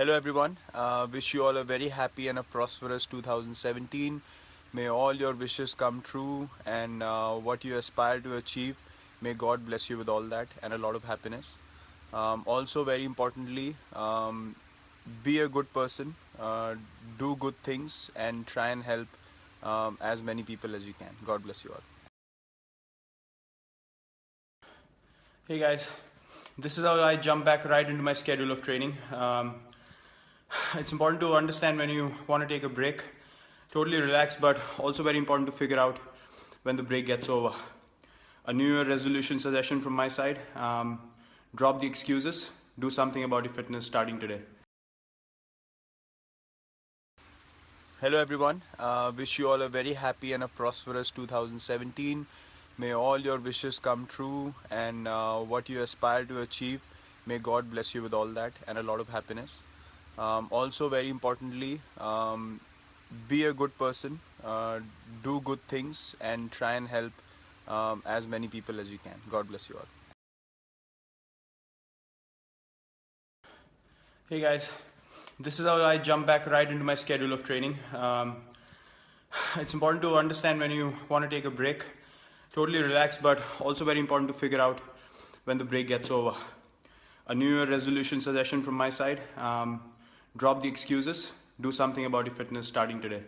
Hello everyone. Uh, wish you all a very happy and a prosperous 2017. May all your wishes come true and uh, what you aspire to achieve, may God bless you with all that and a lot of happiness. Um, also very importantly, um, be a good person, uh, do good things and try and help um, as many people as you can. God bless you all. Hey guys, this is how I jump back right into my schedule of training. Um, it's important to understand when you want to take a break, totally relax, but also very important to figure out when the break gets over. A New Year resolution suggestion from my side um, drop the excuses, do something about your fitness starting today. Hello everyone, uh, wish you all a very happy and a prosperous 2017. May all your wishes come true and uh, what you aspire to achieve, may God bless you with all that and a lot of happiness. Um, also very importantly, um, be a good person, uh, do good things and try and help um, as many people as you can. God bless you all. Hey guys, this is how I jump back right into my schedule of training. Um, it's important to understand when you want to take a break, totally relax, but also very important to figure out when the break gets over. A New Year resolution suggestion from my side. Um, drop the excuses, do something about your fitness starting today.